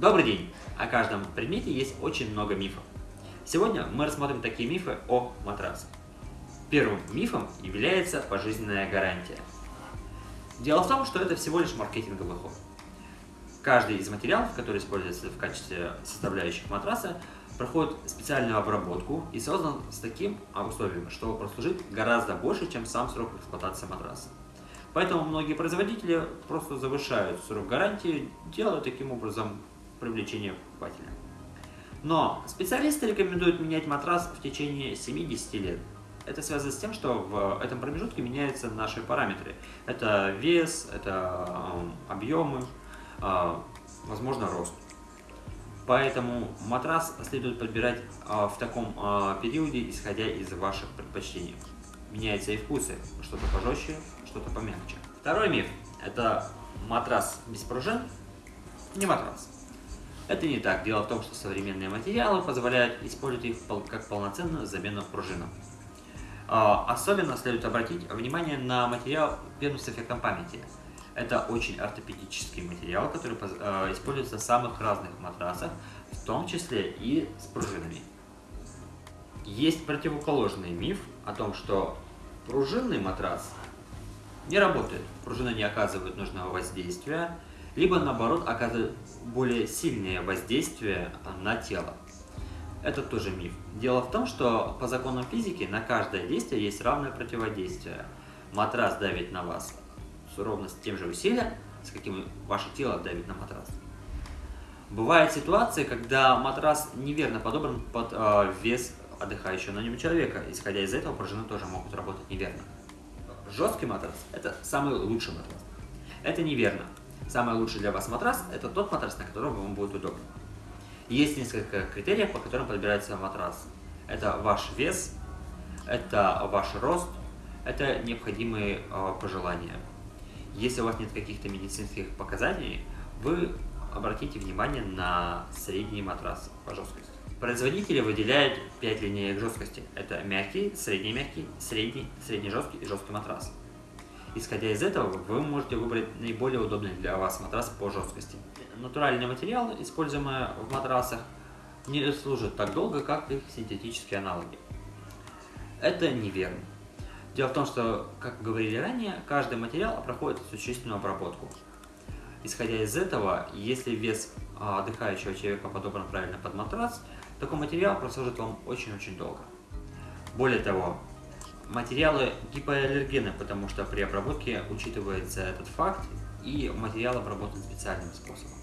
Добрый день! О каждом предмете есть очень много мифов. Сегодня мы рассмотрим такие мифы о матрасе. Первым мифом является пожизненная гарантия. Дело в том, что это всего лишь маркетинговый ход. Каждый из материалов, который используется в качестве составляющих матраса, проходит специальную обработку и создан с таким условием, что прослужит гораздо больше, чем сам срок эксплуатации матраса. Поэтому многие производители просто завышают срок гарантии, делая таким образом привлечение покупателя. Но специалисты рекомендуют менять матрас в течение 70 лет. Это связано с тем, что в этом промежутке меняются наши параметры. Это вес, это объемы, а, возможно рост. Поэтому матрас следует подбирать а, в таком а, периоде, исходя из ваших предпочтений. Меняются и вкусы, что-то пожестче, что-то помягче. Второй миф – это матрас без пружин, не матрас. Это не так. Дело в том, что современные материалы позволяют использовать их как полноценную замену пружинам. Особенно следует обратить внимание на материал пену эффектом памяти – это очень ортопедический материал, который э, используется в самых разных матрасах, в том числе и с пружинами. Есть противоположный миф о том, что пружинный матрас не работает, пружины не оказывают нужного воздействия, либо наоборот оказывают более сильное воздействие на тело. Это тоже миф. Дело в том, что по законам физики на каждое действие есть равное противодействие. Матрас давит на вас ровно с тем же усилием, с каким ваше тело давит на матрас. Бывают ситуации, когда матрас неверно подобран под э, вес отдыхающего на нем человека. Исходя из этого, пружины тоже могут работать неверно. Жесткий матрас – это самый лучший матрас. Это неверно. Самый лучший для вас матрас – это тот матрас, на котором вам будет удобно. Есть несколько критериев, по которым подбирается матрас. Это ваш вес, это ваш рост, это необходимые э, пожелания. Если у вас нет каких-то медицинских показаний, вы обратите внимание на средний матрас по жесткости. Производители выделяют 5 линеек жесткости. Это мягкий, средний мягкий, средний, средний жесткий и жесткий матрас. Исходя из этого, вы можете выбрать наиболее удобный для вас матрас по жесткости. Натуральные материалы, используемые в матрасах, не служат так долго, как их синтетические аналоги. Это неверно. Дело в том, что, как говорили ранее, каждый материал проходит существенную обработку. Исходя из этого, если вес а, отдыхающего человека подобран правильно под матрас, такой материал прослужит вам очень-очень долго. Более того, материалы гипоаллергены, потому что при обработке учитывается этот факт, и материал обработан специальным способом.